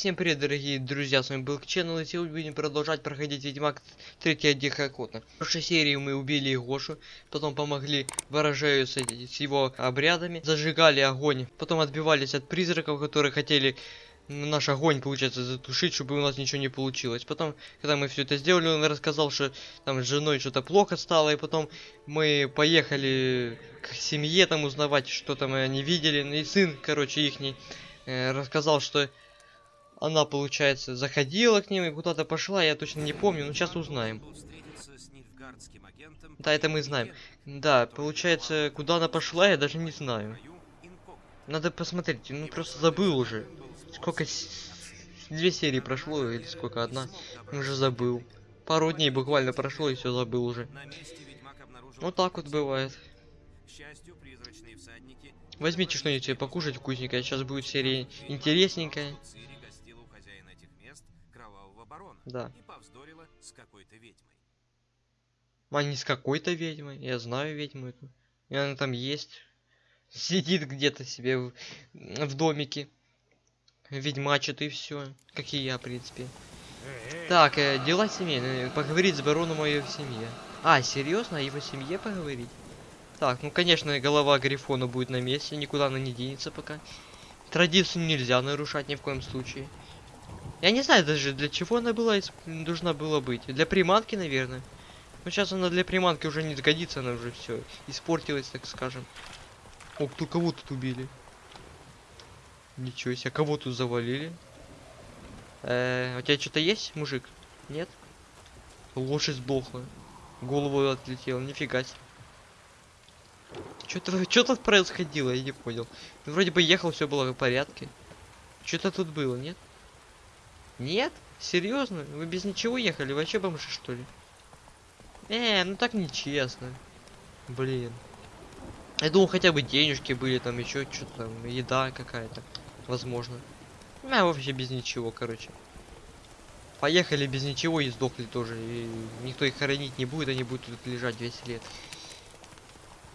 Всем привет, дорогие друзья, с вами был Channel, и сегодня будем продолжать проходить Ведьмак 3 Дикая Охота. В прошлой серии мы убили Гошу, потом помогли ворожею с, с его обрядами, зажигали огонь, потом отбивались от призраков, которые хотели наш огонь, получается, затушить, чтобы у нас ничего не получилось. Потом, когда мы все это сделали, он рассказал, что там с женой что-то плохо стало, и потом мы поехали к семье там узнавать, что там они видели, и сын, короче, ихний, э, рассказал, что она, получается, заходила к ним и куда-то пошла, я точно не помню, но сейчас узнаем. Да, это мы знаем. Да, получается, куда она пошла, я даже не знаю. Надо посмотреть, ну просто забыл уже. Сколько... Две серии прошло, или сколько, одна? Уже забыл. Пару дней буквально прошло, и все забыл уже. Вот так вот бывает. Возьмите что-нибудь покушать вкусненькое, сейчас будет серия интересненькая. Да. И повздорила с какой-то ведьмой. А не с какой-то ведьмой. Я знаю ведьму эту. И она там есть. Сидит где-то себе в, в домике. Ведьмачит и все. Как и я, в принципе. Так, э, дела семейные. Поговорить с бароном о его семье. А, серьезно? О его семье поговорить? Так, ну конечно, голова Грифона будет на месте, никуда она не денется пока. Традицию нельзя нарушать ни в коем случае. Я не знаю даже для чего она была должна была быть. Для приманки, наверное. Но сейчас она для приманки уже не сгодится, она уже все испортилась, так скажем. О, кто кого тут убили? Ничего себе, кого тут завалили? Э, у тебя что-то есть, мужик? Нет? Лошадь сдохла. Голову отлетела, нифига себе. Что-то что тут происходило, я не понял. Ну, вроде бы ехал, все было в порядке. Что-то тут было, нет? Нет? Серьезно? Вы без ничего ехали? Вообще бомжи, что ли? Э, ну так нечестно. Блин. Я думал, хотя бы денежки были, там еще что-то там, еда какая-то. Возможно. А вообще без ничего, короче. Поехали без ничего и сдохли тоже. И никто их хоронить не будет, они будут тут лежать весь лет.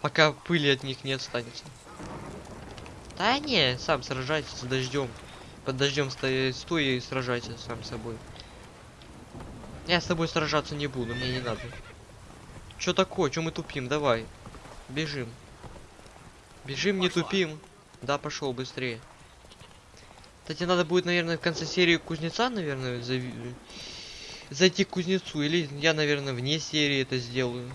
Пока пыли от них не останется. Да не, сам сражайся с дождем. Под дождем стой и сражайся сам с собой. Я с тобой сражаться не буду, мне не надо. Чё такое? Чё мы тупим? Давай. Бежим. Бежим, не тупим. Да, пошел быстрее. Кстати, надо будет, наверное, в конце серии кузнеца, наверное, зав... зайти к кузнецу. Или я, наверное, вне серии это сделаю.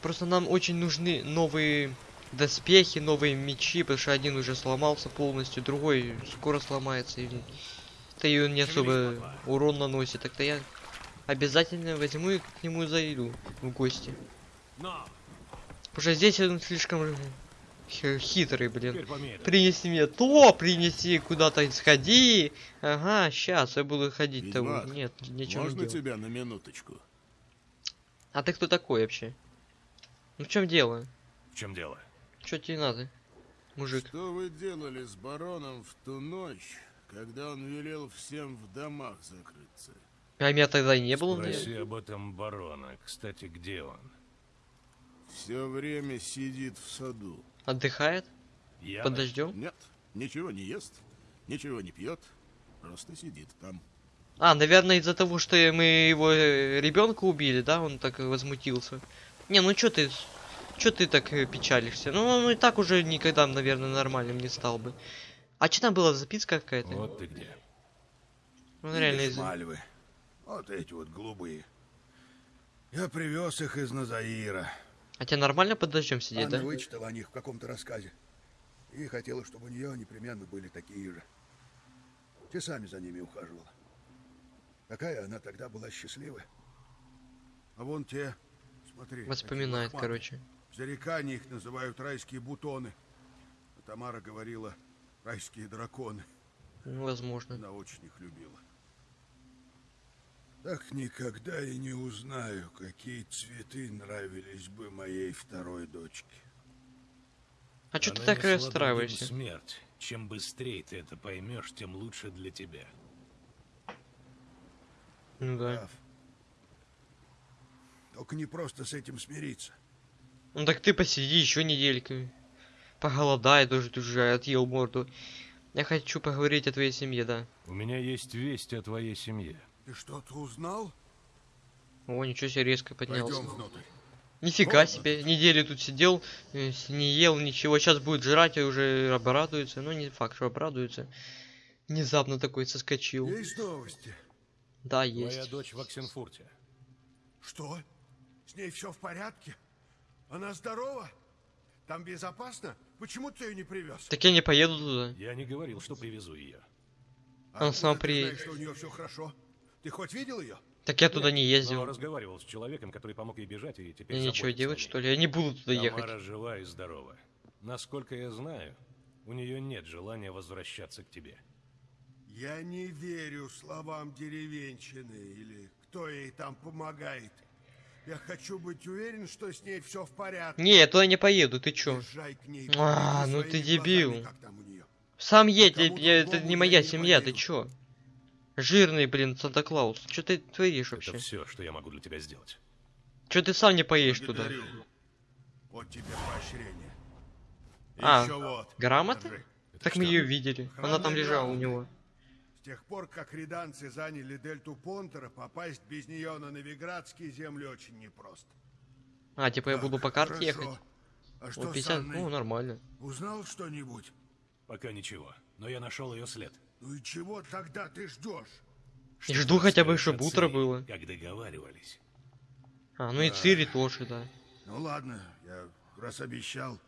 Просто нам очень нужны новые доспехи, новые мечи, потому что один уже сломался полностью, другой скоро сломается. И... Да и он не особо урон наносит. Так-то я обязательно возьму и к нему зайду в гости. Потому что здесь он слишком хитрый, блин. Принеси мне то, принеси куда-то сходи. Ага, сейчас я буду ходить того. Нет, ничего Можно не делать. тебя на минуточку? А ты кто такой вообще? Ну в чем дело? В чем дело? Что тебе надо, мужик? Что вы делали с бароном в ту ночь, когда он велел всем в домах закрыться? А меня тогда не было, наверное. Спроси об этом барона. Кстати, где он? Все время сидит в саду. Отдыхает? Я Под дождем? Нет, ничего не ест, ничего не пьет, просто сидит там. А, наверное, из-за того, что мы его ребенка убили, да, он так возмутился. Не, ну чё ты, чё ты так э, печалишься? Ну, он и так уже никогда, наверное, нормальным не стал бы. А что там была записка какая-то? Вот ты где. Он реально из... мальвы. Вот эти вот голубые. Я привез их из Назаира. А тебя нормально под дождем сидеть, Анна да? вычитала о них в каком-то рассказе. И хотела, чтобы у нее непременно были такие же. Часами за ними ухаживала. Какая она тогда была счастливая. А вон те, смотри. Воспоминает, короче. В зарекании их называют райские бутоны. А Тамара говорила, райские драконы. Возможно. Она очень их любила. Так никогда и не узнаю, какие цветы нравились бы моей второй дочке. А что ты так расстраиваешься? Смерть. Чем быстрее ты это поймешь, тем лучше для тебя. Ну да. Только не просто с этим смириться. Ну так ты посиди еще недельку. Поголодай, тоже ты уже отъел морду. Я хочу поговорить о твоей семье, да. У меня есть весть о твоей семье. Ты что-то узнал? О, ничего себе резко поднялся. Пойдем внутрь. Нифига себе, неделю тут сидел, э, не ел ничего, сейчас будет жрать и уже обрадуется. Ну, не факт, что обрадуется. Внезапно такой соскочил. Есть новости? Да, есть. дочь в Оксенфурте. Что? С ней все в порядке? Она здорова? Там безопасно? Почему ты ее не привез? Так я не поеду туда. Я не говорил, что привезу ее. А Он сам приедет. знаешь, что у нее все хорошо? Ты хоть видел ее? Так я туда не Но ездил. разговаривал с человеком, который помог ей бежать и теперь Мне заботится делать, что ли? Я не буду туда ехать. Тамара жива и здорова. Насколько я знаю, у нее нет желания возвращаться к тебе. Я не верю словам деревенщины или кто ей там помогает. Я хочу быть уверен, что с ней все в порядке. Не, я туда не поеду, ты чё? Езжай к ней. А, ну ты дебил. глазами. Сам едь, я- я- это не моя не семья, ты поеду. чё? Жирный, блин, Санта-Клаус. Чё ты творишь Это вообще? все, что я могу для тебя сделать. Чё ты сам не поедешь туда? Вот тебе поощрение. А, ещё вот. Грамота? держи. Так мы ее видели. Она там лежала у него. С тех пор, как риданцы заняли дельту Понтера, попасть без нее на новиградские земли очень непросто. А, типа я Так, буду по карте хорошо. ехать? А что с 50, Анной? ну нормально. Узнал что-нибудь? Пока ничего. Но я нашел ее след. Ну и чего тогда ты ждешь? И жду хотя бы, чтобы утро было. Как договаривались. А, ну и Цири тоже, да. Ну ладно, я раз обещал.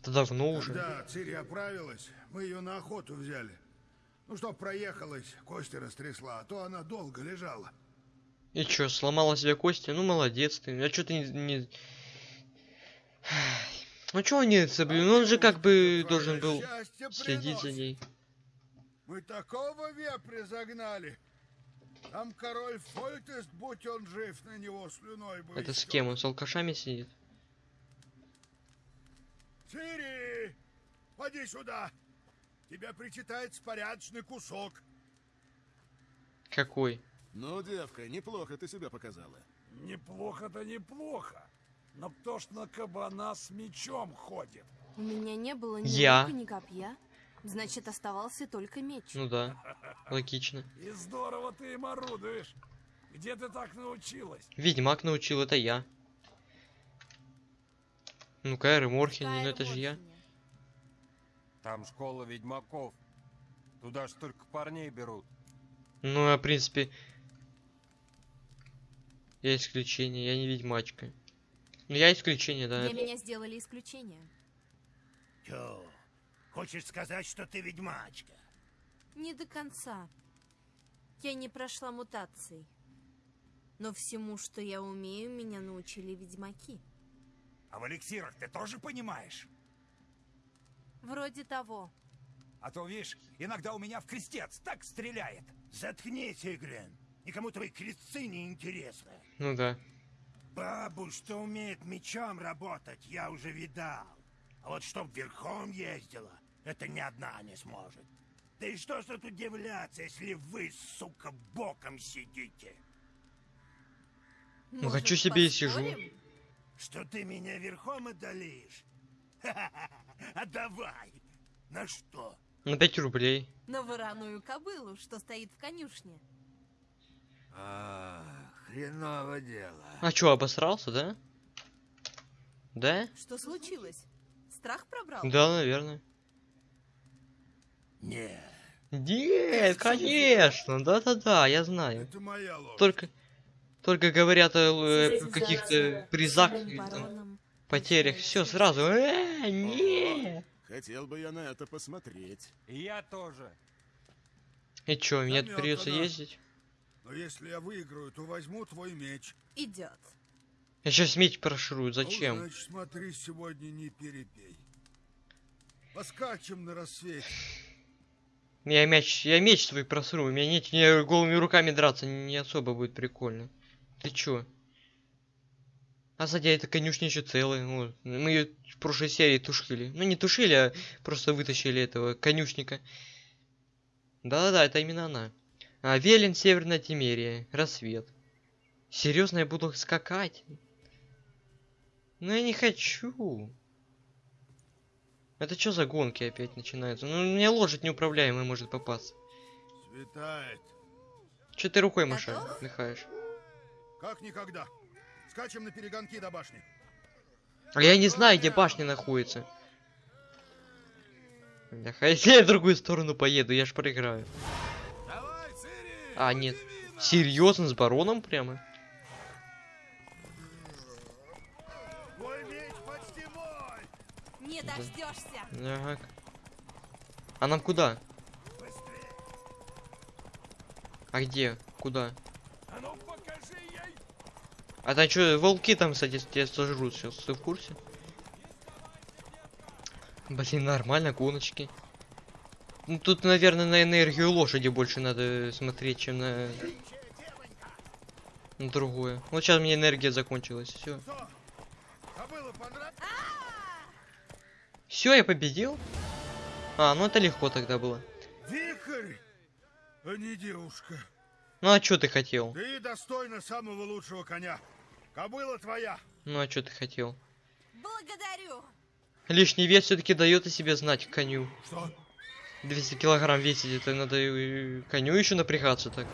Это давно уже. Когда Цири оправилась, мы ее на охоту взяли. Ну что, проехалась, кости растрясла, а то она долго лежала. И чё, сломала себе кости? Ну молодец ты. А чё ты не... не... Ну чё он не блин? Ну он же как бы должен был следить за ней. Мы такого вепря загнали. Там король Фольтест, будь он жив, на него слюной бы Это с кем? Он с алкашами сидит? Цири! Поди сюда! Тебе причитается порядочный кусок. Какой? Ну, девка, неплохо ты себя показала. Неплохо-то неплохо. Но кто ж на кабана с мечом ходит? У меня не было ни Я. лука, ни копья. Значит, оставался только меч. Ну да, логично. И здорово ты им орудуешь. Где ты так научилась? Ведьмак научил, это я. Ну Кайр и Морхен, ну это же я. Там школа ведьмаков. Туда ж только парней берут. Ну, а в принципе... Я исключение, я не ведьмачка. Ну я исключение, да. Для это- меня сделали исключение. Чё, хочешь сказать, что ты ведьмачка? Не до конца. Я не прошла мутаций. Но всему, что я умею, меня научили ведьмаки. А в эликсирах ты тоже понимаешь? Вроде того. А то, видишь, иногда у меня в крестец так стреляет. Заткнись, Иглин. Никому твои крестцы не интересны. Ну да. Бабу, что умеет мечом работать, я уже видал. А вот чтоб верхом ездила, это ни одна не сможет. Да и что ж тут удивляться, если вы, сука, боком сидите? Ну, хочу себе и сижу. Что ты меня верхом одолеешь? А давай! На что? На 5 рублей. На вороную кобылу, что стоит в конюшне. А, хреново дело. А чё, обосрался, да? Да? Что случилось? Страх пробрал? Да, наверное. Не, Нет, конечно, да-да-да, я знаю. Это моя ложь. Только, только говорят о э, каких-то призах, там. Потерях, все сразу. Э, не. Хотел бы я на это посмотреть. И я тоже. И чё, мне Намёк придется она. ездить? Но если я выиграю, то возьму твой меч. Идет. Я сейчас меч проширую, Ну, зачем? значит, смотри, сегодня не перепей. Поскачем на рассвете. Я мяч, я меч свой просру, у меня нет, мне голыми руками драться не особо будет прикольно. Ты чё? А сзади эта конюшня еще целая. вот. Мы ее в прошлой серии тушили. Ну не тушили, а просто вытащили этого конюшника. Да-да-да, это именно она. А, Велин, Северная Тимерия, Рассвет. Серьезно, я буду скакать? Ну я не хочу. Это что за гонки опять начинаются? Ну, мне лошадь неуправляемая может попасться. Светает. Че ты рукой машаешь, махаешь? Как никогда. Скачем на перегонки до башни. А я не знаю, где башня находится. Бляха, если я в другую сторону поеду, я ж проиграю. Давай, Цири! А, нет. Серьезно, с бароном прямо? Мой меч почти мой! Не дождешься. Ага. А нам куда? А где? Куда? А ну покажи ей! А там что, волки там, кстати, тебя сожрут сейчас, ты в курсе? Блин, нормально, гоночки. Ну, тут, наверное, на энергию лошади больше надо смотреть, чем на... на другое. Вот сейчас мне энергия закончилась, все. Все, я победил? А, ну это легко тогда было. Вихрь, а не девушка. Ну а что ты хотел? Ты достойна самого лучшего коня. Кобыла твоя. Ну а что ты хотел? Благодарю. Лишний вес все-таки дает о себе знать коню. Что? 200 килограмм весить, это надо коню еще напрягаться так.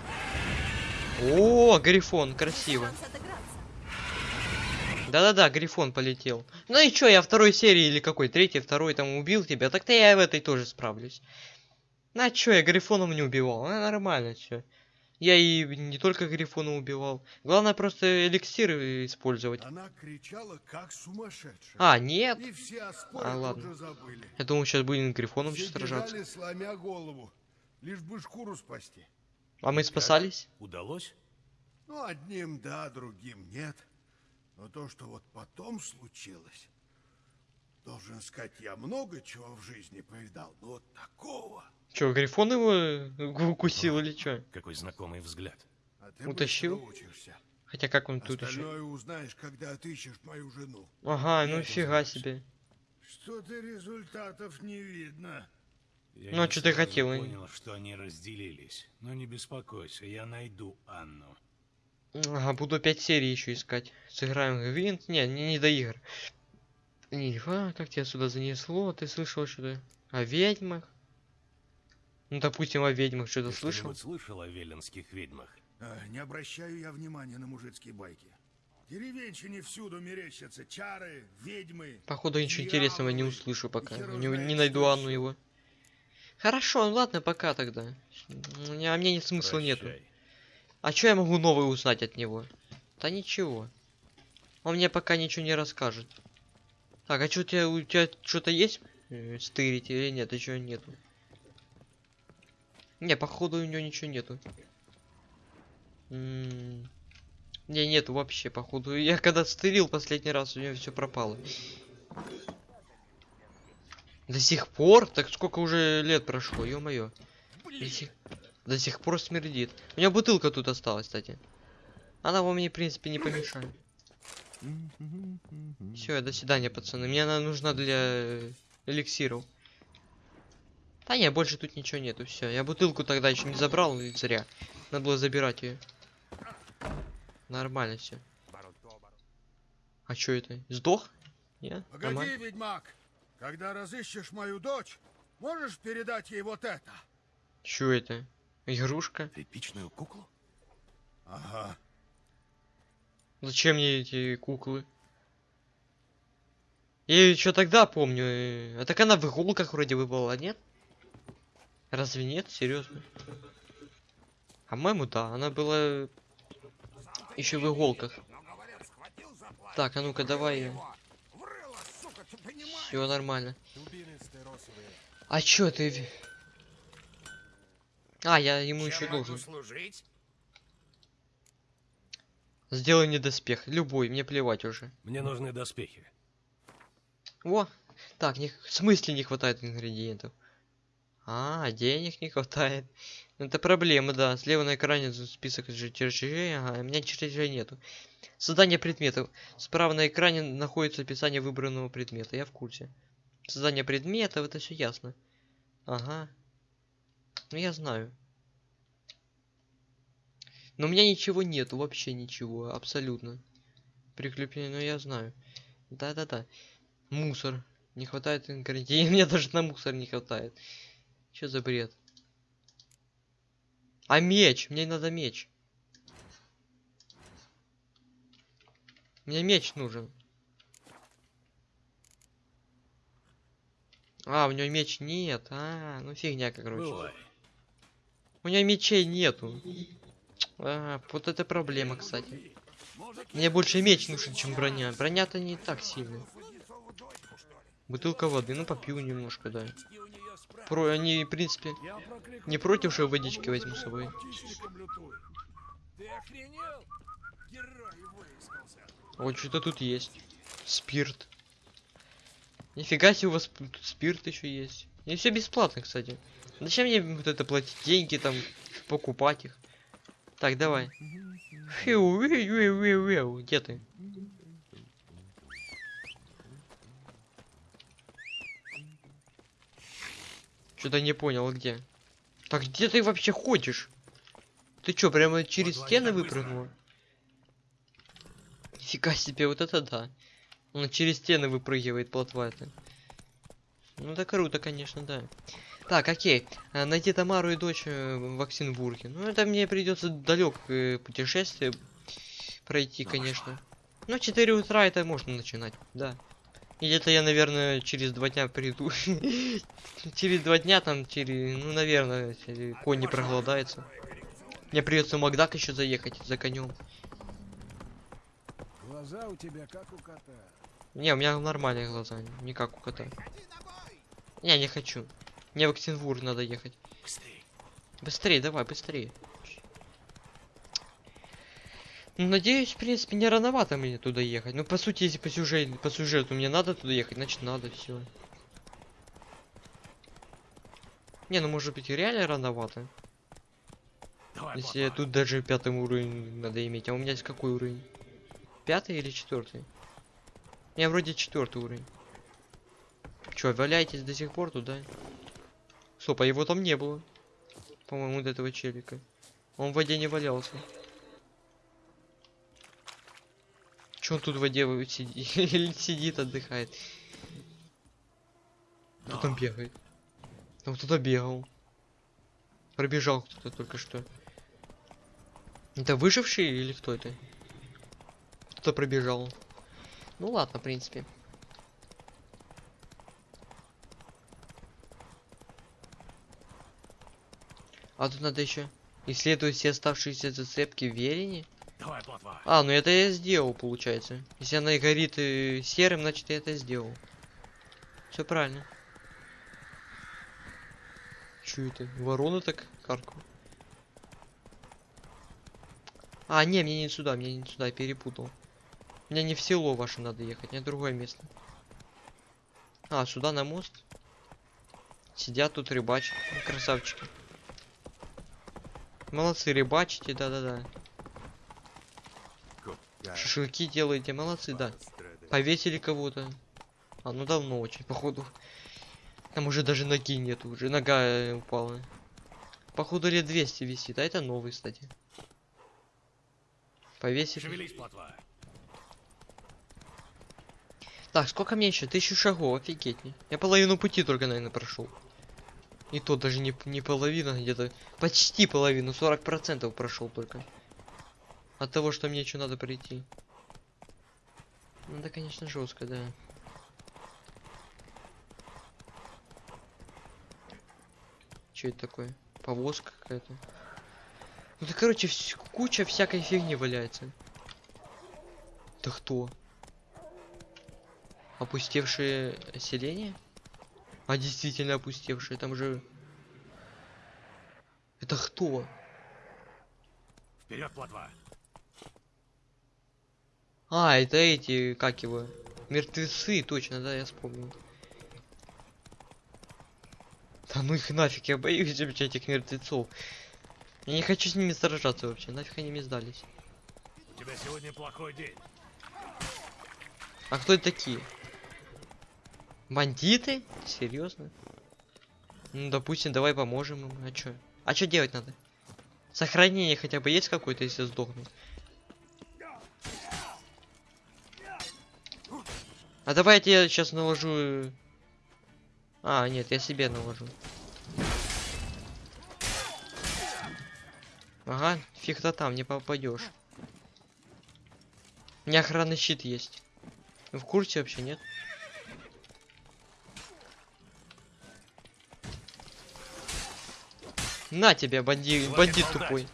О, Грифон, красиво. Да-да-да, Грифон полетел. Ну и чё, я второй серии или какой, третий, второй там убил тебя, так-то я и в этой тоже справлюсь. Ну а чё, я Грифоном не убивал, а, нормально чё. Я и не только Грифона убивал. Главное просто эликсиры использовать. Она кричала, как сумасшедшая. А, нет. И все А, ладно. забыли. Я думал, сейчас будем Грифоном Все сейчас сражаться. сломя голову. Лишь бы шкуру спасти. А мы спасались? Удалось? Ну, одним да, другим нет. Но то, что вот потом случилось... Должен сказать, я много чего в жизни повидал, но вот такого... Чё, Грифон его э, укусил или чё? Какой знакомый взгляд. А ты Утащил? Хотя как он тут еще? Узнаешь, когда отыщешь мою жену. Ага, ну фига себе. Что-то результатов не видно. Я Ну, а чё ты хотел, и- понял, что они разделились. Но не беспокойся, я найду Анну. Ага, буду опять серии еще искать. Сыграем в Гвинт. Не, не, не до игр. Ниф, а, как тебя сюда занесло? Ты слышал что-то о ведьмах? Ну, допустим, о ведьмах что-то слышал? что-нибудь слышал о веленских ведьмах? А, не обращаю я внимания на мужицкие байки. Деревенщине всюду мерещатся чары, ведьмы. Походу, ничего интересного не услышу пока. Не, не что найду Анну его. Хорошо, ну ладно, пока тогда. У меня- А мне нет смысла нету. Прощай. А что я могу новое узнать от него? Да ничего. Он мне пока ничего не расскажет. Так, а что у тебя, у тебя что-то есть? э, Стырить или нет? Еще нету. Не, походу у него ничего нету. М, Не, нету вообще, походу. Я когда стырил последний раз, у него все пропало. До сих пор? Так сколько уже лет прошло, ё-моё. До сих... До сих пор смердит. У меня бутылка тут осталась, кстати. Она вам мне, в принципе, не помешает. Все, до свидания, пацаны. Мне она нужна для э, эликсиров. Да не, больше тут ничего нету. Все, я бутылку тогда еще не забрал, и зря. Надо было забирать ее. Нормально все. А что это? Сдох? Нет? Погоди, Нормально? ведьмак. Когда разыщешь мою дочь, можешь передать ей вот это? Чё это? Игрушка? Тряпичную куклу? Ага. Зачем мне эти куклы? Я еще тогда помню. э, А так она в иголках вроде бы была, нет? Разве нет? Серьезно? А моему да, она была еще в иголках. Так, а ну-ка давай. Все нормально. А чё ты? А, я ему еще должен. служить? Сделай мне доспех. Любой, мне плевать уже. Мне нужны доспехи. О, так, не, в смысле не хватает ингредиентов? А, денег не хватает. Это проблема, да. Слева на экране список же чертежей, ага, у меня чертежей нету. Создание предметов. Справа на экране находится описание выбранного предмета, я в курсе. Создание предметов, это все ясно. Ага. Ну я знаю. Но у меня ничего нету, вообще ничего, абсолютно. Прикрепление, ну я знаю. Да-да-да. Мусор. Не хватает ингредиентов. Мне даже на мусор не хватает. Что за бред? А меч? Мне надо меч. Мне меч нужен. А, у него меч нет. А, ну фигня, короче. Бывай. У него мечей нету. А, вот это проблема, кстати. Мне больше меч нужен, чем броня. Броня-то не так сильно. Бутылка воды, ну попью немножко, да. Про, они, в принципе, не против, что водички возьму с собой. Вот что-то тут есть. Спирт. Нифига себе, у вас тут спирт еще есть. И все бесплатно, кстати. Зачем мне вот это платить деньги, там, покупать их? Так, давай. Где ты? Что-то не понял, где? Так где ты вообще ходишь? Ты чё, прямо через стены выпрыгнул? Нифига себе, вот это да. Он через стены выпрыгивает, плотва это. Ну это круто, конечно, да. Так, окей. А, Найти Тамару и дочь э, в Оксенбурге. Ну это мне придется далекое путешествие пройти, конечно. Ну 4 утра это можно начинать, да. И где-то я, наверное, через два дня приду. через два дня там, через, ну, наверное, конь не проголодается. Мне придется в Макдак еще заехать за конем. Глаза у тебя как у кота. Не, у меня нормальные глаза, не как у кота. Не, не хочу. Мне в Оксенбург надо ехать. Быстрее, давай, быстрее. Ну, надеюсь, в принципе, не рановато мне туда ехать. Ну, по сути, если по сюжету, по сюжету мне надо туда ехать, значит надо, все. Не, ну может быть и реально рановато. Если тут даже пятый уровень надо иметь. А у меня есть какой уровень? Пятый или четвертый? Я вроде четвертый уровень. Чё, валяетесь до сих пор туда? Стоп, а его там не было. По-моему, вот этого челика. Он в воде не валялся. Чё он тут в воде сидит? Сидит, отдыхает? Кто там бегает? Там кто-то бегал. Пробежал кто-то только что. Это выживший или кто это? Кто-то пробежал. Ну ладно, в принципе. А тут надо еще исследовать все оставшиеся зацепки в Верине. Давай, плотва. А, ну это я сделал, получается. Если она и горит э, серым, значит я это сделал. Все правильно. Чё это? Ворона так каркают? А, не, мне не сюда, мне не сюда, перепутал. Мне не в село ваше надо ехать, мне другое место. А, сюда на мост. Сидят тут рыбачат. Ну, Красавчики. Молодцы, рыбачите, да-да-да. Шашлыки делаете, молодцы, да. Повесили кого-то. А, ну давно очень, походу. Там уже даже ноги нету, уже нога э, упала. Походу лет 200 висит, а это новый, кстати. Повесили. Шевелись, плотва. Так, сколько мне еще? Тысячу шагов, офигеть. Я половину пути только, наверное, прошел. И то даже не, не половина, где-то почти половину, 40% прошел только. От того, что мне еще надо пройти. Ну да, конечно, жестко, да. Что это такое? Повозка какая-то. Ну да, короче, куча всякой фигни валяется. Это кто? Опустевшее селение? А действительно опустевшее, там же... Это кто? Вперед, плотва. А, это эти, как его? Мертвецы, точно, да, я вспомнил. Да ну их нафиг, я боюсь этих мертвецов. Я не хочу с ними сражаться вообще, нафиг они мне сдались. У тебя сегодня плохой день. А кто это такие? Бандиты? Серьезно? Ну, допустим, давай поможем им. А чё? А чё делать надо? Сохранение хотя бы есть какое-то, если сдохнут? А давай я сейчас наложу... э, А, нет, я себе наложу. Ага, фиг-то там, не попадешь. У меня охранный щит есть. Вы в курсе вообще, нет? На тебя, банди... бандит тупой.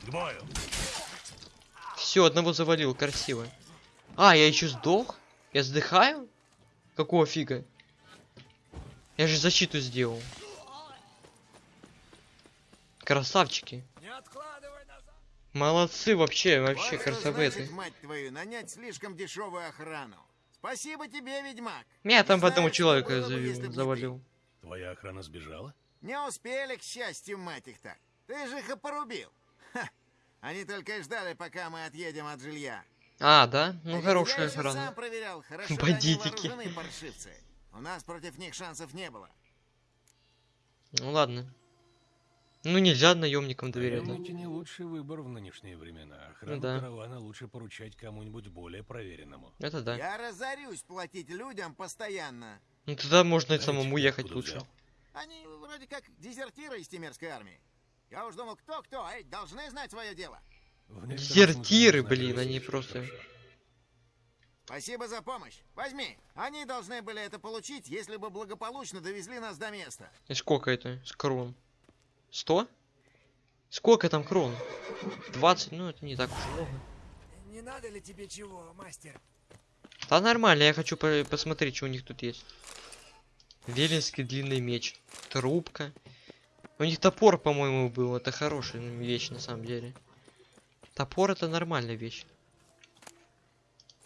Все, одного завалил, красиво. А, я еще сдох? Я сдыхаю? Какого фига? Я же защиту сделал. Красавчики. Не откладывай назад. Молодцы вообще, вообще Вот значит, мать твою, нанять слишком дешевую охрану. Спасибо тебе, ведьмак. Меня там Не по одному человека было завалил. Твоя охрана сбежала? Не успели, к счастью, мать их так. Ты же их и порубил. Ха. Они только и ждали, пока мы отъедем от жилья. А, да? Ну ведь хорошая я охрана. сам проверял, хорошо Бандитики. У нас против них шансов не было. Ну ладно. Ну нельзя наемникам доверять. да? Наемники не лучший выбор в нынешние времена. Охрану да. каравана лучше поручать кому-нибудь более проверенному. Это да. Я разорюсь платить людям постоянно. Ну тогда можно и самому ехать лучше. взял? Они вроде как дезертиры из Тимирской армии. Я уж думал, кто-кто, а эти должны знать свое дело. Дезертиры, блин, они просто-. Спасибо за помощь. Возьми. Они должны были это получить, если бы благополучно довезли нас до места. И сколько это? С крон? Сто? Сколько там крон? 20? Ну это не так уж много. Не надо ли тебе чего, мастер? Да нормально, я хочу по- посмотреть, что у них тут есть. Велинский длинный меч. Трубка. У них топор, по-моему, был. Это хорошая вещь на самом деле. Топор это нормальная вещь.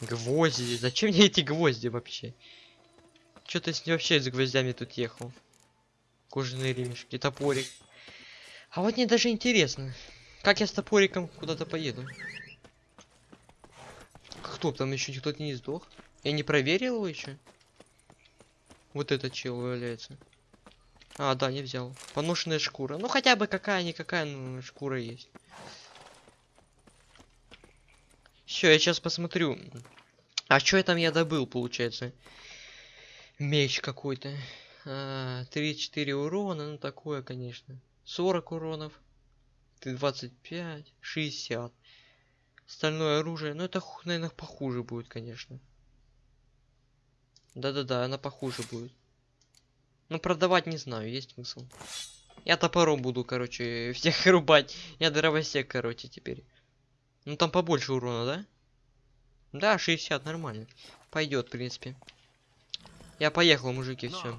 Гвозди. Зачем мне эти гвозди вообще? Что ты с вообще с гвоздями тут ехал? Кожаные ремешки, топорик. А вот мне даже интересно, как я с топориком куда-то поеду. Кто там еще кто-то не сдох? Я не проверил его еще. Вот этот чел валяется. А, да, не взял. Поношенная шкура. Ну хотя бы какая-никакая ну, шкура есть. Все, я сейчас посмотрю. А что я там я добыл, получается? Меч какой-то. А, 3-4 урона, ну такое, конечно. 40 уронов. Ты 25, 60. Стальное оружие. Ну это, наверное, похуже будет, конечно. Да-да-да, она похуже будет. Ну, продавать не знаю, есть смысл. Я топором буду, короче, всех рубать. Я дровосек, короче, теперь. Ну, там побольше урона, да? Да, 60, нормально. Пойдет, в принципе. Я поехал, мужики, все.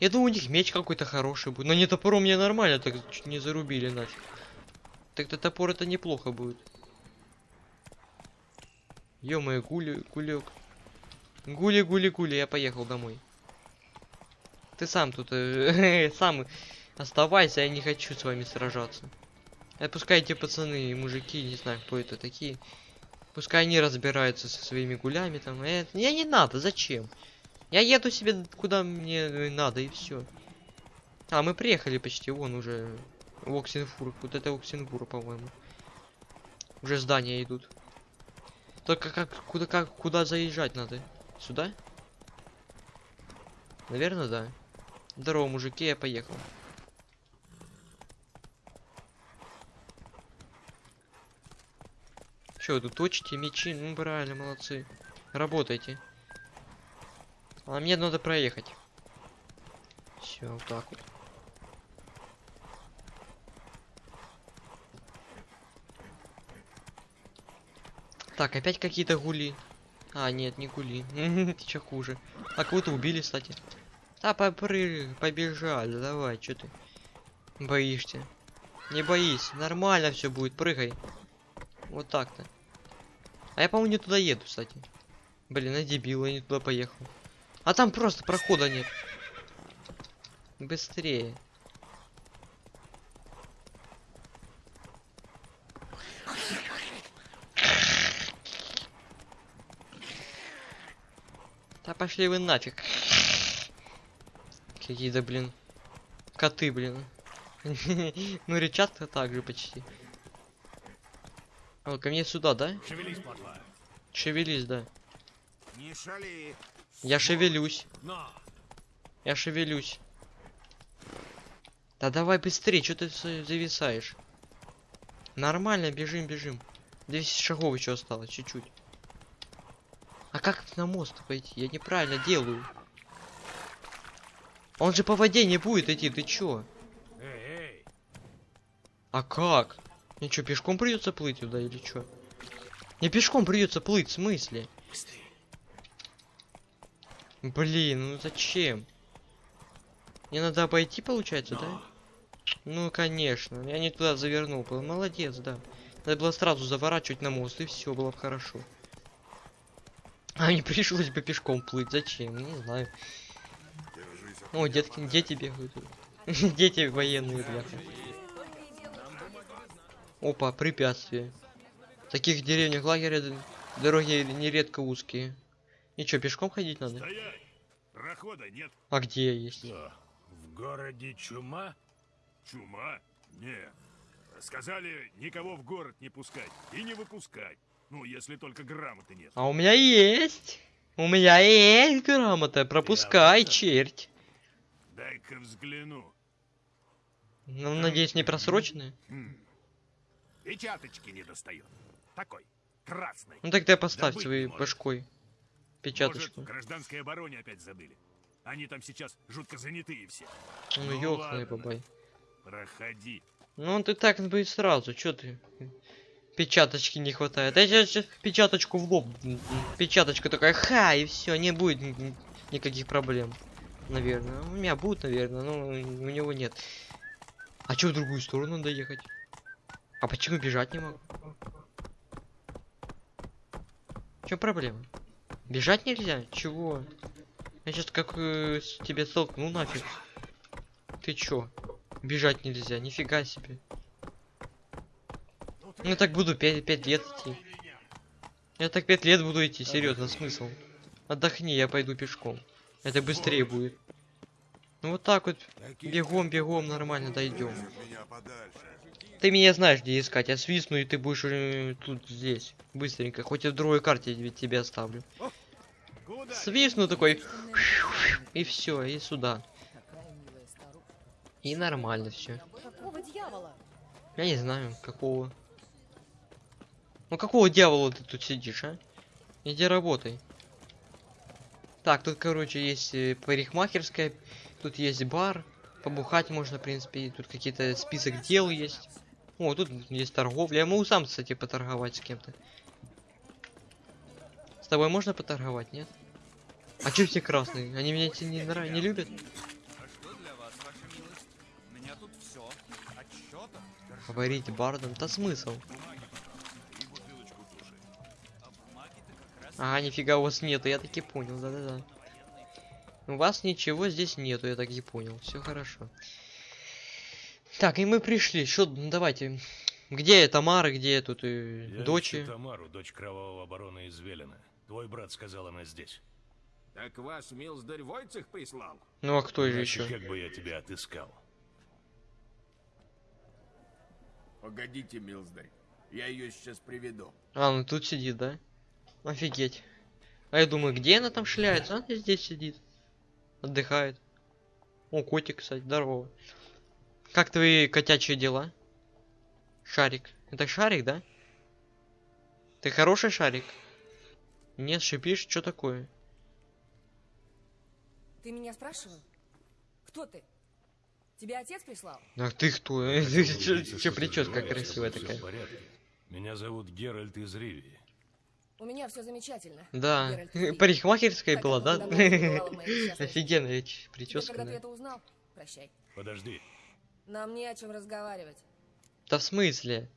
Я думаю, у них меч какой-то хороший будет. Но не топором мне нормально, так чуть не зарубили нафиг. Так-то топор это неплохо будет. Ё-моё, гули, гулек. Гули, гули, гули, я поехал домой. Ты сам тут, э, сам оставайся, я не хочу с вами сражаться. Это пускай эти пацаны и мужики, не знаю, кто это такие. Пускай они разбираются со своими гулями там. Э, я не надо, зачем? Я еду себе куда мне надо и все. А, мы приехали почти, вон уже в Оксенфур. Вот это Оксенфур, по-моему. Уже здания идут. Только как, куда, как, куда заезжать надо? Сюда? Наверное, да. Здорово, мужики, я поехал. Че, тут точите мечи? Ну, правильно, молодцы. Работайте. А мне надо проехать. Все, вот так вот. Так, опять какие-то гули. А, нет, не гули. Ты чё хуже. А кого-то убили, кстати. Да, попрыг, побежали, давай, что ты боишься? Не боись, нормально все будет, прыгай. Вот так-то. А я, по-моему, не туда еду, кстати. Блин, я дебил, я не туда поехал. А там просто прохода нет. Быстрее. Да пошли вы нафиг. Какие-то, блин, коты, блин. ну, речат-то так же почти. О, ко мне сюда, да? Шевелись, плотва. Шевелись, да. Не шали. Я шевелюсь. На! Я шевелюсь. Да давай быстрее, что ты зависаешь? Нормально, бежим, бежим. 200 шагов еще осталось, чуть-чуть. А как на мост пойти? Я неправильно делаю. Он же по воде не будет идти, ты чё? Эй, эй! А как? Мне что, пешком придется плыть туда или чё? Не пешком придется плыть, в смысле? Блин, ну зачем? Мне надо обойти, получается, да? Ну, конечно. Я не туда завернул. был. Молодец, да. Надо было сразу заворачивать на мост, и все было бы хорошо. А не пришлось бы пешком плыть. Зачем? Не знаю. О, детки, дети бегают. Дети военные, бляха. Опа, препятствие. В таких деревнях лагеря дороги нередко узкие. И чё, пешком ходить надо? Стоять! Прохода нет. А где есть? Что, в городе чума? Чума? Нет. Сказали, никого в город не пускать и не выпускать. Ну, если только грамоты нет. А у меня есть. У меня есть грамота. Пропускай, этом? черть. Дай-ка взгляну. Ну, надеюсь, не просроченная. Хм. Печаточки не достает. Такой, красный. Ну тогда поставь своей можешь. башкой печаточку. гражданской обороне опять забыли. Они там сейчас жутко занятые все. Ну, Ну бабай. Проходи. Ну, ты так бы и сразу, чё ты? Печаточки не хватает. Я сейчас печаточку в лоб. Печаточка такая, ха, и все, не будет ни- ни- никаких проблем. Наверное. У меня будет, наверное, но у него нет. А чё в другую сторону надо ехать? А почему бежать не могу? Чё проблема? Бежать нельзя? Чего? Я сейчас как э, с тебя столкну нафиг. Ты чё? Бежать нельзя, нифига себе. Ну так буду 5, лет идти. Я так 5 лет буду идти, серьезно, смысл. Отдохни, я пойду пешком. Это быстрее будет. Ну вот так вот, бегом, бегом, нормально дойдем. Ты меня знаешь, где искать. Я свистну, и ты будешь э, тут здесь. Быстренько. Хоть и в другой карте ведь тебя оставлю. Свистну такой. И все, и сюда. И нормально все. Какого дьявола? Я не знаю, какого. Ну какого дьявола ты тут сидишь, а? Иди работай. Так, тут, короче, есть э, парикмахерская, тут есть бар, побухать можно, в принципе, и тут какие-то список дел есть. О, тут есть торговля. Я могу сам, кстати, поторговать с кем-то. С тобой можно поторговать, нет? А чё все красные? Они меня не, нрав... не любят? Говорить бардом, да смысл? А, нифига у вас нету, я таки понял, да-да-да. У вас ничего здесь нету, я так и понял. Все хорошо. Так, и мы пришли. Что, ну, давайте. Где Тамара, где тут э, Я дочи? Тамару, дочь кровавого барона из Велена. Твой брат сказал, она здесь. Так ваш милздарь Войцех прислал? Ну а кто же еще? как бы я тебя отыскал? Погодите, милздарь. Я ее сейчас приведу. А, ну тут сидит, да? Офигеть. А я думаю, где она там шляется? Она здесь сидит. Отдыхает. О, котик, кстати, здорово. Как твои котячие дела? Шарик. Это шарик, да? Ты хороший шарик? Нет, шипишь, что такое? Ты меня спрашивал? Кто ты? Тебя отец прислал? А ты кто? Че прическа красивая такая? Меня зовут Геральт из Ривии. У меня все замечательно. Да, Геральт парикмахерская была, да? Офигенная прическа, когда ты это узнал, прощай. Подожди, Нам не о чем разговаривать. Да в смысле?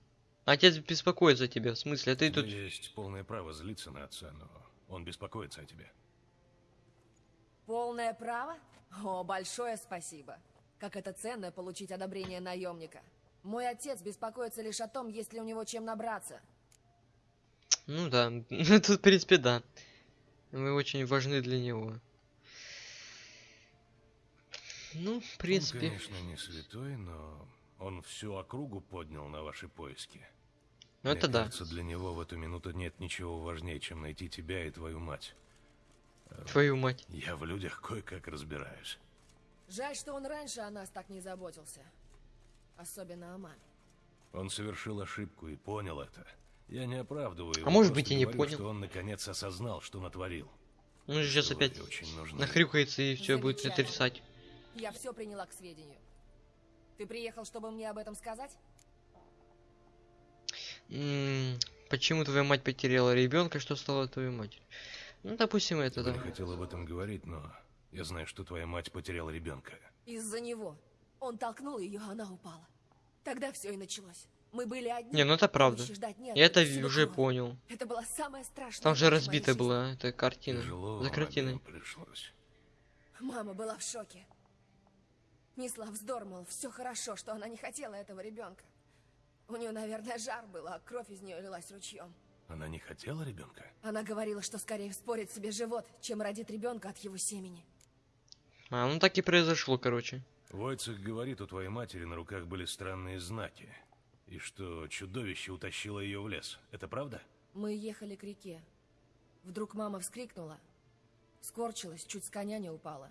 Отец беспокоится о тебе, в смысле? А ты у тут... меня есть полное право злиться на отца, но он беспокоится о тебе. Полное право? О, большое спасибо. Как это ценно получить одобрение наемника. Мой отец беспокоится лишь о том, есть ли у него чем набраться. Ну да, тут, в принципе, да. Вы очень важны для него. Ну, в принципе... Он, конечно, не святой, но он всю округу поднял на ваши поиски. Ну это Мне да. кажется, для него в эту минуту нет ничего важнее, чем найти тебя и твою мать. Твою мать. Я в людях кое-как разбираюсь. Жаль, что он раньше о нас так не заботился. Особенно о маме. Он совершил ошибку и понял это. Я не оправдываю его, А может быть, и не говорю, понял. что он наконец осознал, что натворил. Он же сейчас Вы опять очень нахрюкается и все будет отрицать. Я все приняла к сведению. Ты приехал, чтобы мне об этом сказать? М, Почему твоя мать потеряла ребенка, что стало твоей матерью? Ну, допустим, это Я да. не хотел об этом говорить, но я знаю, что твоя мать потеряла ребенка. Из-за него. Он толкнул ее, она упала. Тогда все и началось. Мы были одни. Не, ну это правда. Я это уже кровь. понял. Это была самая страшная Там же ночь в моей разбита жизни. была эта картина. Тяжело За картиной. пришлось. Мама была в шоке. Несла вздор, мол, все хорошо, что она не хотела этого ребенка. У нее, наверное, жар был, а кровь из нее лилась ручьем. Она не хотела ребенка? Она говорила, что скорее вспорит себе живот, чем родит ребенка от его семени. А, ну так и произошло, короче. Войцех говорит, у твоей матери на руках были странные знаки. И что чудовище утащило ее в лес. Это правда? Мы ехали к реке. Вдруг мама вскрикнула, скорчилась, чуть с коня не упала.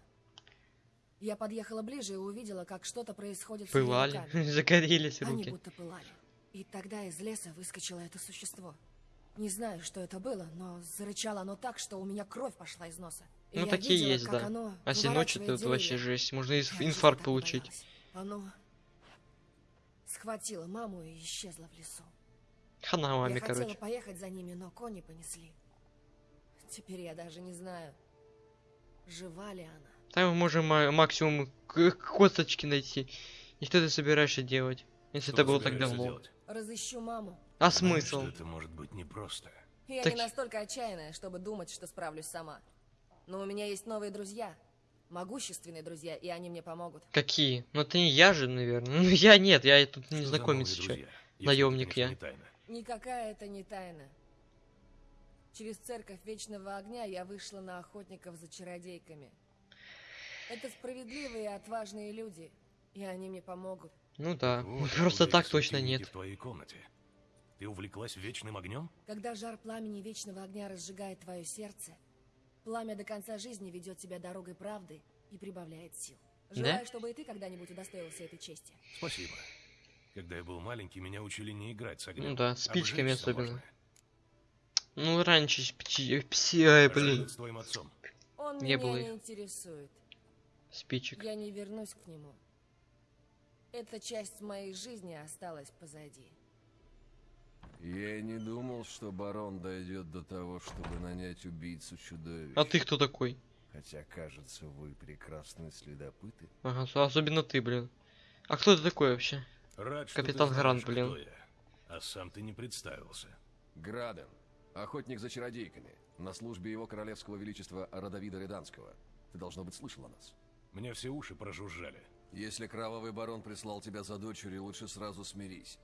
Я подъехала ближе и увидела, как что-то происходит с её Пылали, загорелись Они руки. будто пылали. И тогда из леса выскочило это существо. Не знаю, что это было, но зарычало оно так, что у меня кровь пошла из носа. И Ну такие видела, есть, да. оно А выворачивает это вообще жесть. Можно инфаркт получить. боялась. Оно схватило маму и исчезло в лесу. Хана маме, я хотела короче. поехать за ними, но кони понесли. Теперь я даже не знаю, жива ли она. Там мы можем ма- максимум к- косточки найти. И что ты собираешься делать? Если Что это было так давно. делать? Разыщу маму. А Знаешь, смысл? что это может быть непросто. Я Так- не настолько отчаянная, чтобы думать, что справлюсь сама. Но у меня есть новые друзья. Могущественные друзья, и они мне помогут. Какие? Ну это не я же, наверное. Ну я нет, я тут не знакомец еще. Наемник я. Никакая это не тайна. Через церковь Вечного Огня я вышла на охотников за чародейками. Это справедливые и отважные люди, и они мне помогут. Ну да. Вот, Просто откуда так точно нет. в твоей комнате. Ты увлеклась вечным огнем? Когда жар пламени Вечного Огня разжигает твое сердце, пламя до конца жизни ведет тебя дорогой правды и прибавляет сил. Желаю, чтобы и ты когда-нибудь удостоился этой чести. Спасибо. Когда я был маленький, меня учили не играть с огнем. Ну да, спичками Обжечься особенно. можно. Ну раньше с пти- пси- ай, А блин, с твоим отцом? Он Не меня было не интересует. спичек. Я не вернусь к нему. Эта часть моей жизни осталась позади. Я не думал, что барон дойдет до того, чтобы нанять убийцу чудовищ. А ты кто такой? Хотя, кажется, вы прекрасные следопыты. Ага, особенно ты, блин. А кто ты такой вообще? Рад, Капитан Грант, блин. А сам ты не представился. Граден, охотник за чародейками, на службе его королевского величества Радовида Реданского. Ты, должно быть, слышал о нас. Мне все уши прожужжали. Если кровавый барон прислал тебя за дочерью, лучше сразу смирись.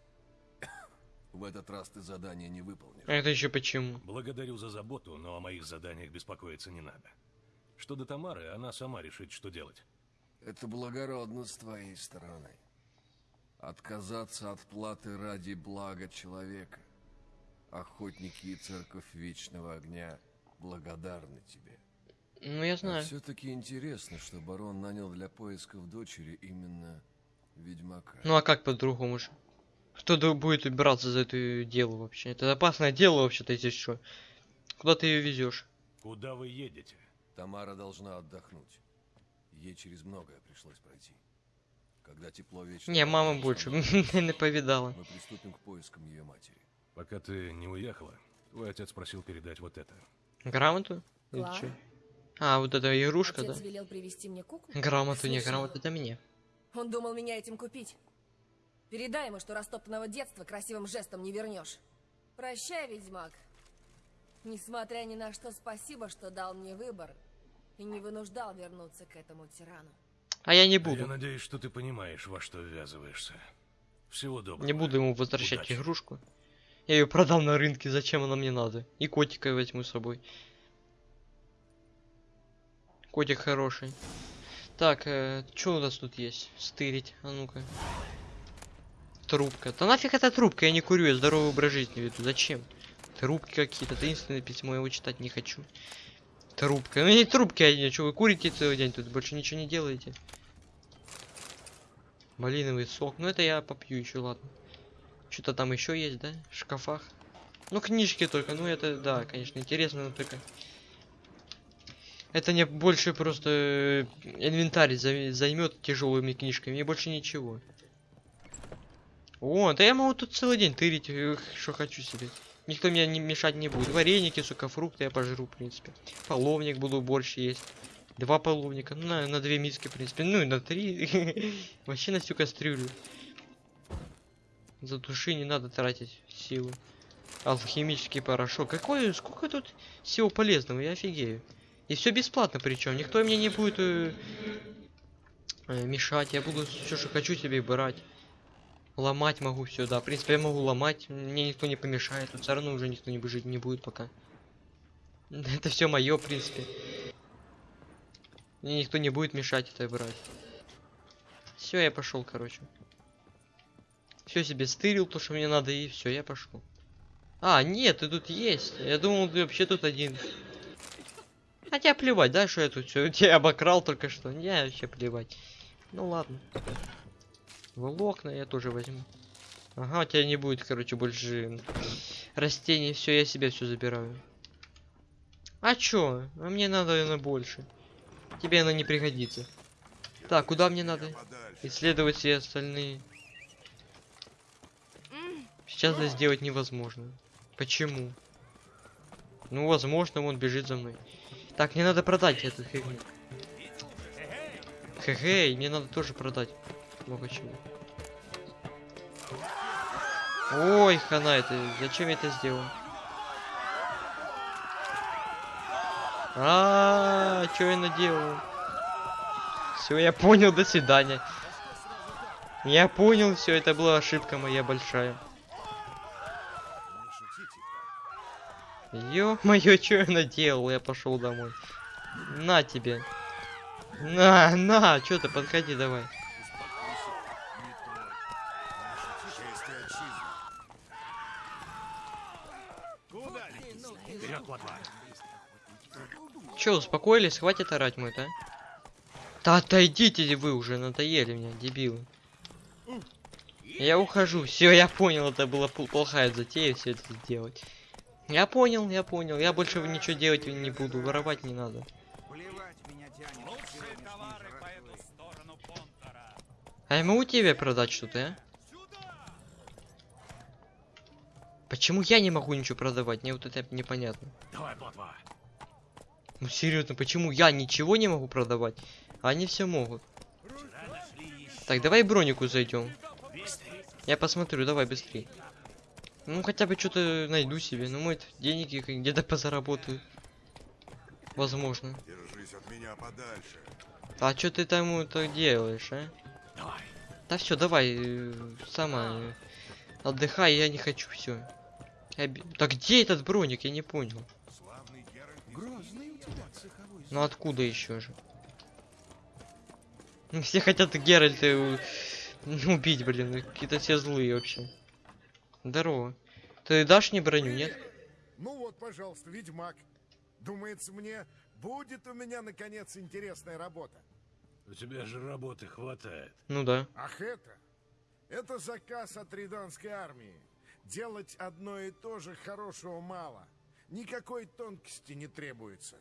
В этот раз ты задание не выполнишь. А это еще почему? Благодарю за заботу, но о моих заданиях беспокоиться не надо. Что до Тамары, она сама решит, что делать. Это благородно с твоей стороны. Отказаться от платы ради блага человека. Охотники и церковь Вечного Огня благодарны тебе. Ну я знаю. все-таки интересно, что барон нанял для поисков дочери именно ведьмака. Ну а как по-другому же? Кто будет убираться за это дело вообще? Это опасное дело вообще-то, если что. Куда ты ее везешь? Куда вы едете? Тамара должна отдохнуть. Ей через многое пришлось пройти. Когда тепло вечного Не, мама больше не повидала. Мы приступим к поискам ее матери. Пока ты не уехала, твой отец просил передать вот это. Грамоту? Или? А, вот эта игрушка, да? Отец велел привезти мне куклу? Грамоту, не, грамоту это мне. Он думал меня этим купить. Передай ему, что растоптанного детства красивым жестом не вернешь. Прощай, ведьмак. Несмотря ни на что, спасибо, что дал мне выбор и не вынуждал вернуться к этому тирану. А я не А буду. Я надеюсь, что ты понимаешь, во что ввязываешься. Всего доброго. Не буду ему возвращать Удачи. игрушку. Я ее продам на рынке, зачем она мне надо? И котика возьму с собой. Котик хороший. Так, э, что у нас тут есть? Стырить, а ну-ка. Трубка. Да нафиг эта трубка, я не курю, я здоровый образ жизни веду. Зачем? Трубки какие-то, таинственное письмо, я его читать не хочу. Трубка. Ну не трубки одни, что вы курите целый день тут, больше ничего не делаете. Малиновый сок. Ну это я попью еще, ладно. Что-то там еще есть, да? В шкафах. Ну книжки только, ну это, да, конечно, интересно, но только... Это мне больше просто э, инвентарь зай- займет тяжелыми книжками и больше ничего. О, да я могу тут целый день тырить, э, что хочу себе. Никто мне не мешать не будет. Вареники, сука, фрукты я пожру, в принципе. Половник буду борщ есть. Два половника, ну, на, на две миски, в принципе. Ну и на три. Вообще на всю кастрюлю. За души не надо тратить силу. Алхимический порошок. Какой, сколько тут всего полезного, я офигею. И все бесплатно причем. Никто мне не будет э, э, мешать. Я буду все, что хочу себе брать. Ломать могу все, да. В принципе, я могу ломать. Мне никто не помешает. Тут все равно уже никто не жить не будет пока. Это все мое, в принципе. Мне никто не будет мешать это брать. Все, я пошел, короче. Все себе стырил, то, что мне надо, и все, я пошел. А, нет, ты тут есть. Я думал, ты вообще тут один. Хотя плевать, да, что я тут все тебя обокрал только что. Не, вообще плевать. Ну ладно. Волокна я тоже возьму. Ага, у тебя не будет, короче, больше растений. Все, я себе все забираю. А чё? А мне надо на больше. Тебе она не пригодится. Так, куда мне надо? Исследовать все остальные. Сейчас это сделать невозможно. Почему? Ну, возможно, он бежит за мной. Так, мне надо продать этот фигню. Хе-хей, мне надо тоже продать. Много чего. Ой, хана это. Зачем я это сделал? А, что я наделал? Все, я понял, до свидания. Я понял, все, это была ошибка моя большая. Ё-моё, что я наделал? Я пошел домой. На тебе. На, на, что ты, подходи давай. Вперед, плотва. Че, успокоились? Хватит орать мой, да? Да отойдите вы уже, надоели мне, дебилы. Я ухожу, все, я понял, это была пл- плохая затея все это сделать. Я понял, я понял, я больше ничего делать не буду, воровать не надо. А я могу тебе продать что-то, а? Почему я не могу ничего продавать? Мне вот это непонятно. Давай. Ну серьезно, почему я ничего не могу продавать? А они все могут. Так, давай бронику зайдем. Я посмотрю, давай быстрее. Ну хотя бы что-то найду себе. Ну может деньги где-то позаработаю. Возможно. Держись от меня подальше. А что ты там это делаешь, а? Давай. Да все, давай, э, сама э, отдыхай, я не хочу, все. Да где этот броник, я не понял. Грозный Ну откуда еще же? Ну, Все хотят Геральта э, у- убить, блин, ну, какие-то все злые вообще. Здорово. Ты дашь мне броню, нет? Ну вот, пожалуйста, ведьмак. Думается мне, будет у меня, наконец, интересная работа. У тебя же работы хватает. Ну да. Ах это? Это заказ от Риданской армии. Делать одно и то же хорошего мало. Никакой тонкости не требуется.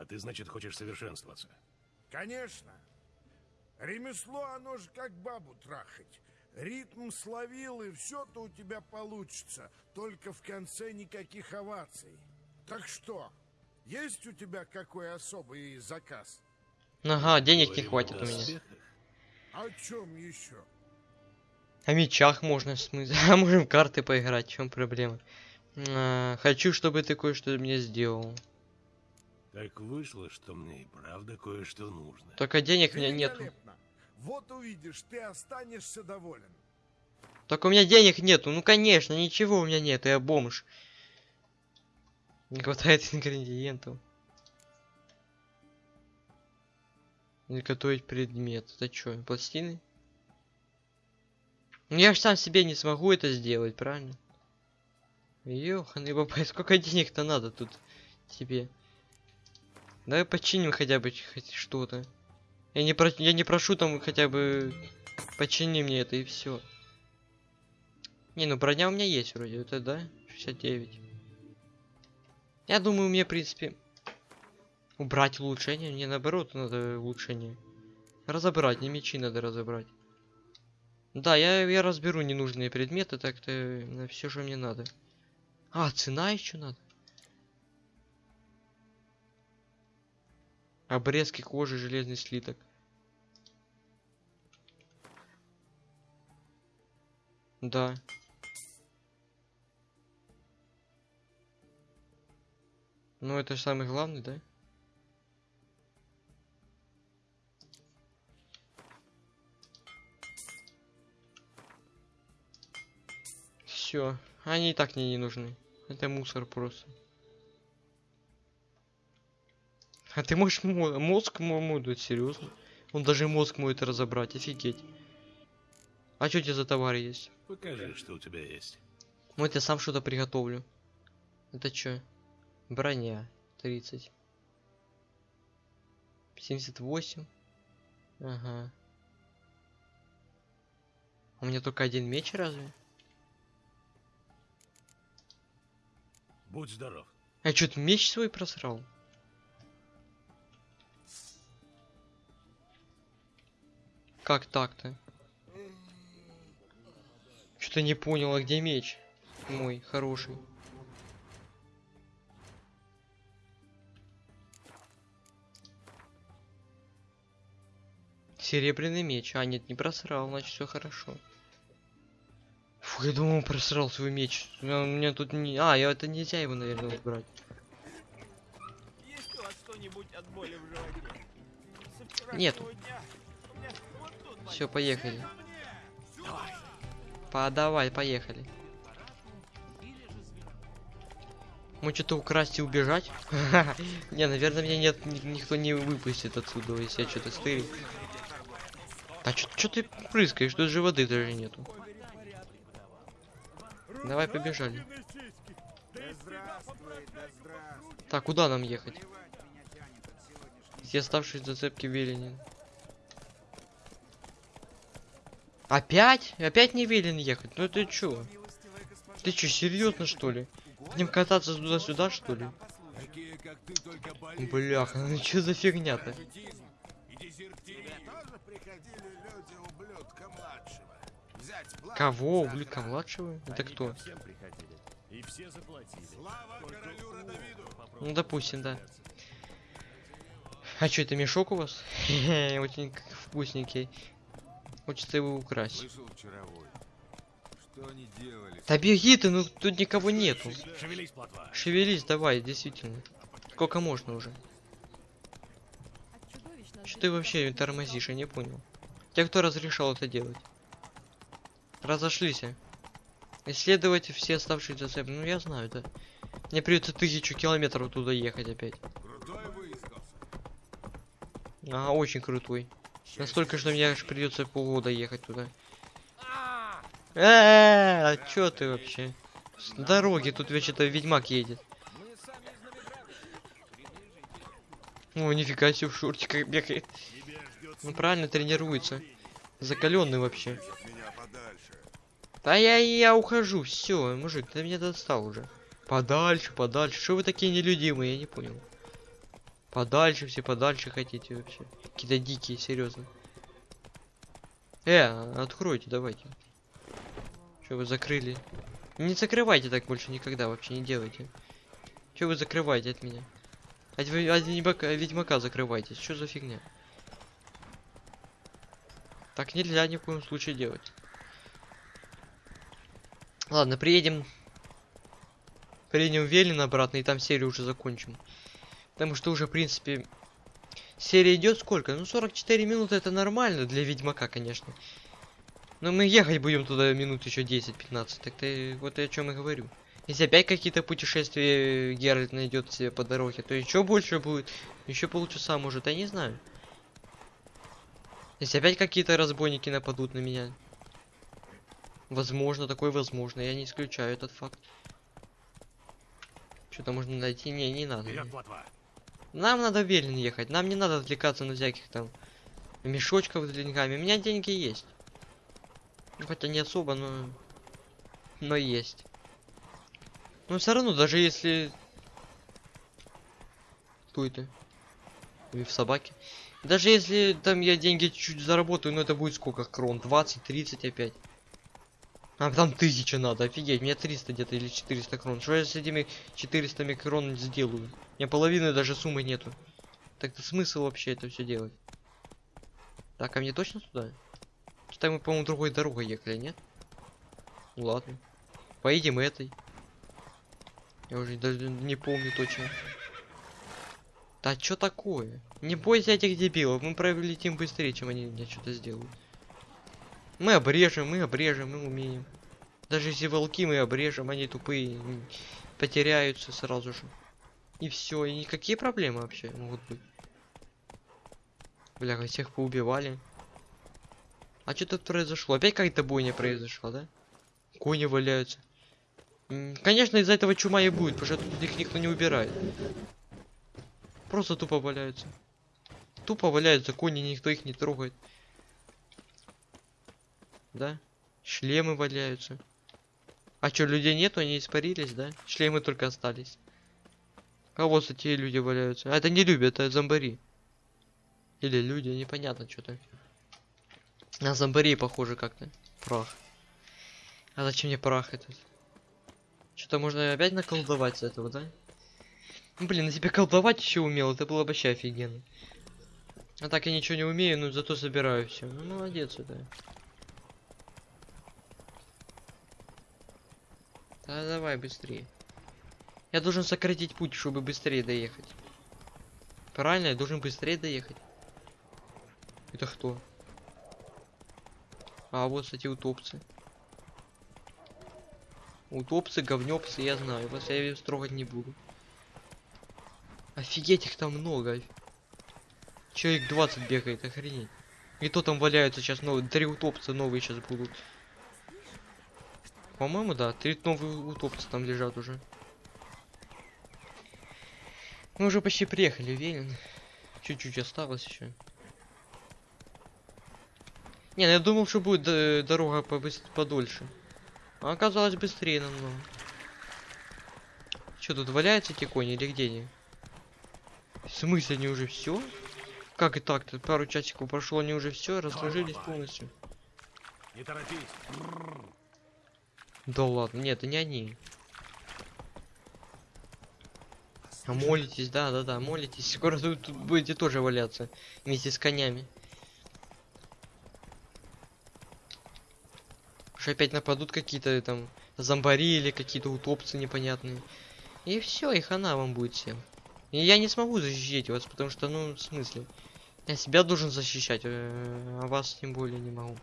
А ты, значит, хочешь совершенствоваться. Конечно. Ремесло, оно же как бабу трахать. Ритм словил, и все-то у тебя получится. Только в конце никаких оваций. Так что, есть у тебя какой особый заказ? Ага, денег не хватит у меня. доспехах. О чем еще? О мечах можно смыть. А можем в карты поиграть, в чем проблема? А, хочу, чтобы ты кое-что мне сделал. Так вышло, что мне и правда кое-что нужно. Только денег у меня нет. Великолепно. Вот увидишь, ты останешься доволен. Только у меня денег нету. Ну конечно, ничего у меня нет, я бомж. Не хватает ингредиентов. Готовить предмет. Это что, пластины? Ну я же сам себе не смогу это сделать, правильно? Ёханый бабай, сколько денег-то надо тут тебе? Давай починим хотя бы что-то. Я не, про... я не прошу там хотя бы почини мне это и все. Не, ну броня у меня есть вроде, это да? 69. Я думаю, мне, в принципе, убрать улучшение. Мне наоборот надо улучшение. Разобрать, не мечи надо разобрать. Да, я, я разберу ненужные предметы, так-то на все, что мне надо. А, цена еще надо. Обрезки кожи, железный слиток. Да. Ну, это же самый главный, да? Все. Они и так мне не нужны. Это мусор просто. А ты можешь мо- мозг мо- мой серьезно? Он даже мозг может разобрать, офигеть. А что у тебя за товар есть? Покажи, что у тебя есть. Вот я сам что-то приготовлю. Это что? Броня. 30. 78. Ага. У меня только один меч разве? Будь здоров. А что, ты меч свой просрал? Как так-то? Что-то не понял, а где меч? Мой, хороший. Серебряный меч. А, нет, не просрал, значит все хорошо. Фу, я думал, просрал свой меч. У меня, у меня тут не... А, я это нельзя его, наверное, убрать. Есть у вас что-нибудь от боли в животе? Нету. дня Все, поехали. Давай. Подавай, поехали. Мы что-то украсть и убежать? Не, наверное, меня нет, ни- никто не выпустит отсюда, если я что-то стырю. А что ты прыскаешь? Тут же воды даже нету. Давай побежали. Так, куда нам ехать? Все оставшиеся зацепки Веленин. Опять? Опять не велен ехать? Ну ты чё? Ты чё, серьезно что ли? Будем кататься туда-сюда что ли? Бляха, ну чё за фигня-то? Кого? Ублюдка младшего? Это кто? Ну допустим, да. А что, это мешок у вас? Очень вкусненький. Хочется его украсть. Слышал вчеровой. Что они делали? Да беги ты, ну тут никого нету. Шевелись, плотва. Шевелись, давай, действительно. Сколько можно уже? Что ты вообще тормозишь, я не понял. Те, кто разрешал это делать? Разошлись. а? Исследовать все оставшиеся зацепы. Ну я знаю, да. Мне придется тысячу километров туда ехать опять. Крутой выискался. Ага, очень крутой. Настолько, что мне аж придется полгода ехать туда. Э, а чё ты вообще? С дороги тут вообще-то ведьмак едет. О, нифига себе в шортиках бегает. Ну правильно тренируется. Закаленный вообще. Да я, я ухожу, все, мужик, ты меня достал уже. Подальше, подальше. Что вы такие нелюдимые, я не понял. Подальше, все подальше хотите вообще. Какие-то дикие, серьезно. Э, откройте, давайте. Что вы закрыли? Не закрывайте так больше никогда, вообще не делайте. Что вы закрываете от меня? От, от ведьмака, ведьмака закрывайтесь. Что за фигня? Так нельзя ни в коем случае делать. Ладно, приедем. Приедем в Велин обратно и там серию уже закончим. Потому что уже, в принципе, серия идет сколько? Ну, 44 минуты это нормально для Ведьмака, конечно. Но мы ехать будем туда минут еще 10-15. Так ты вот о чем и говорю. Если опять какие-то путешествия Геральт найдет себе по дороге, то еще больше будет. Еще полчаса может, я не знаю. Если опять какие-то разбойники нападут на меня. Возможно, такое возможно. Я не исключаю этот факт. Что-то можно найти. Не, не надо. Вперед. Нам надо Велин ехать. Нам не надо отвлекаться на всяких там мешочков с деньгами. У меня деньги есть. Ну, хотя не особо, но... Но есть. Но все равно, даже если... Кто это? Или в собаке? Даже если там я деньги чуть заработаю, ну это будет сколько крон? 20, 30 опять. А там тысяча надо, офигеть, мне 300 где-то или 400 крон. Что я с этими 400 крон сделаю? Меня половины даже суммы нету. Так-то смысл вообще это все делать? Так, а мне точно туда? Что-то мы, по-моему, другой дорогой ехали, нет? Ну ладно. Поедем этой. Я уже даже не помню точно. Да что такое? Не бойся этих дебилов, мы пролетим быстрее, чем они мне что-то сделают. Мы обрежем, мы обрежем, мы умеем. Даже если волки мы обрежем, они тупые, потеряются сразу же. И все, и никакие проблемы вообще могут быть. Бля, всех поубивали. А что тут произошло? Опять какая-то бойня произошла, да? Кони валяются. Конечно, из-за этого чума и будет, потому что тут их никто не убирает. Просто тупо валяются. Тупо валяются кони, никто их не трогает. Да? Шлемы валяются. А что, людей нету, они испарились, да? Шлемы только остались. А вот эти люди валяются. А это не люди, это зомбари. Или люди, непонятно что-то. На зомбарей похоже как-то. Прах. А зачем мне прах этот? Что-то можно опять наколдовать с этого, да? Ну, блин, на тебя колдовать еще умел, это было вообще офигенно. А так я ничего не умею, но зато собираю все. Ну молодец это. Да давай быстрее. Я должен сократить путь, чтобы быстрее доехать. Правильно, я должен быстрее доехать. Это кто? А вот, кстати, утопцы. Утопцы, говнёпцы, я знаю. Вас я строгать не буду. Офигеть, их там много. Человек 20 бегает, охренеть. И то там валяются сейчас новые. Три утопца новые сейчас будут. По-моему, да, три новые утопца там лежат уже. Мы уже почти приехали, Велин. Чуть-чуть осталось еще. Не, ну я думал, что будет э, дорога подольше. А оказалось быстрее намного. Что тут валяются эти кони или где они? В смысле они уже все? Как и так-то? Пару часиков прошло, они уже все разложились полностью. Не торопись. Да ладно, нет, это не они. А молитесь, да, да, да, молитесь. Скоро тут, тут будете тоже валяться вместе с конями. Что опять нападут какие-то там зомбари или какие-то утопцы непонятные. И все, и хана вам будет всем. И я не смогу защитить вас, потому что, ну, в смысле? Я себя должен защищать, э, а вас тем более не могу.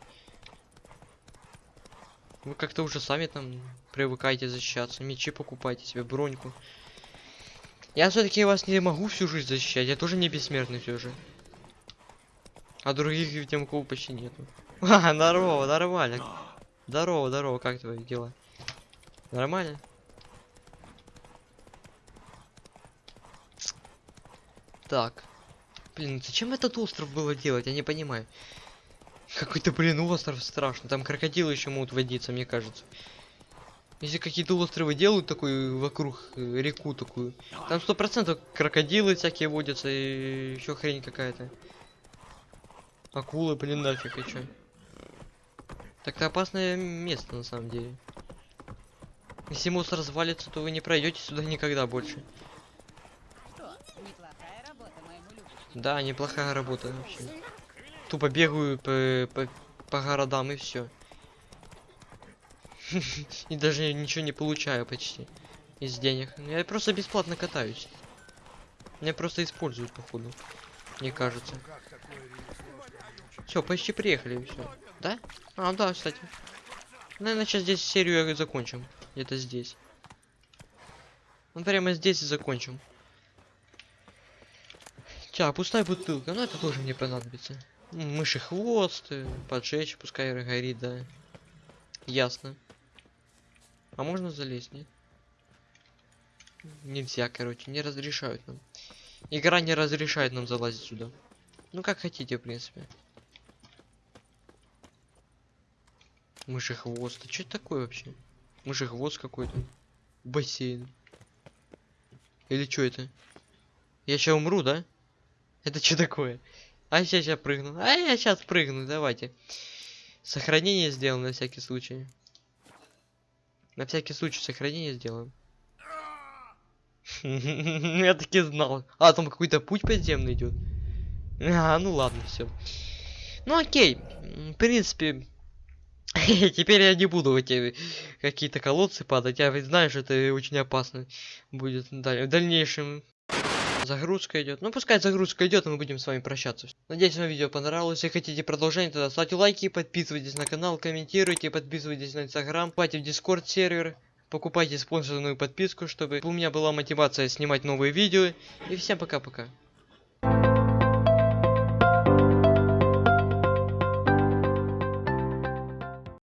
Вы как-то уже сами там привыкаете защищаться. Мечи покупайте себе, броньку. Я все-таки вас не могу всю жизнь защищать. Я тоже не бессмертный все же. А других ведьмаков почти нету. А, здорово, нормально. Здорово, здорово, как твои дела? Нормально? Так. Блин, зачем этот остров было делать? Я не понимаю. Какой-то, блин, остров страшный. Там крокодилы еще могут водиться, мне кажется. Если какие-то островы делают такой вокруг э, реку такую, там сто процентов крокодилы всякие водятся и еще хрень какая-то. Акулы, блин, нафиг и чё. Так-то опасное место на самом деле. Если мост развалится, то вы не пройдете сюда никогда больше. Да, неплохая работа вообще. Тупо бегаю по, по, по городам и все. И даже ничего не получаю почти из денег. Я просто бесплатно катаюсь. Меня просто используют, походу. Мне кажется. Все, почти приехали, все. Да? А, да, кстати. Наверное, сейчас здесь серию закончим. Где-то здесь. Ну, прямо здесь и закончим. Так, пустая бутылка. Ну, это тоже мне понадобится. Мыши хвост, э, поджечь, пускай горит, да. Ясно. А можно залезть, нет? Нельзя, короче, не разрешают нам. Игра не разрешает нам залазить сюда. Ну как хотите, в принципе. Мыши хвост. А что это такое вообще? Мыши хвост какой-то. Бассейн. Или что это? Я сейчас умру, да? Это что такое? А сейчас я прыгну. А я сейчас прыгну, давайте. Сохранение сделаем на всякий случай. На всякий случай сохранение сделаем. Я таки знал. А, там какой-то путь подземный идет. А, ну ладно, все. Ну окей. В принципе, теперь я не буду в эти какие-то колодцы падать. Я ведь знаю, что это очень опасно будет в дальнейшем. Загрузка идет. Ну, пускай загрузка идет, и мы будем с вами прощаться. Надеюсь, вам видео понравилось. Если хотите продолжение, тогда ставьте лайки, подписывайтесь на канал, комментируйте, подписывайтесь на инстаграм, вступайте в дискорд сервер, покупайте спонсорную подписку, чтобы у меня была мотивация снимать новые видео. И всем пока-пока.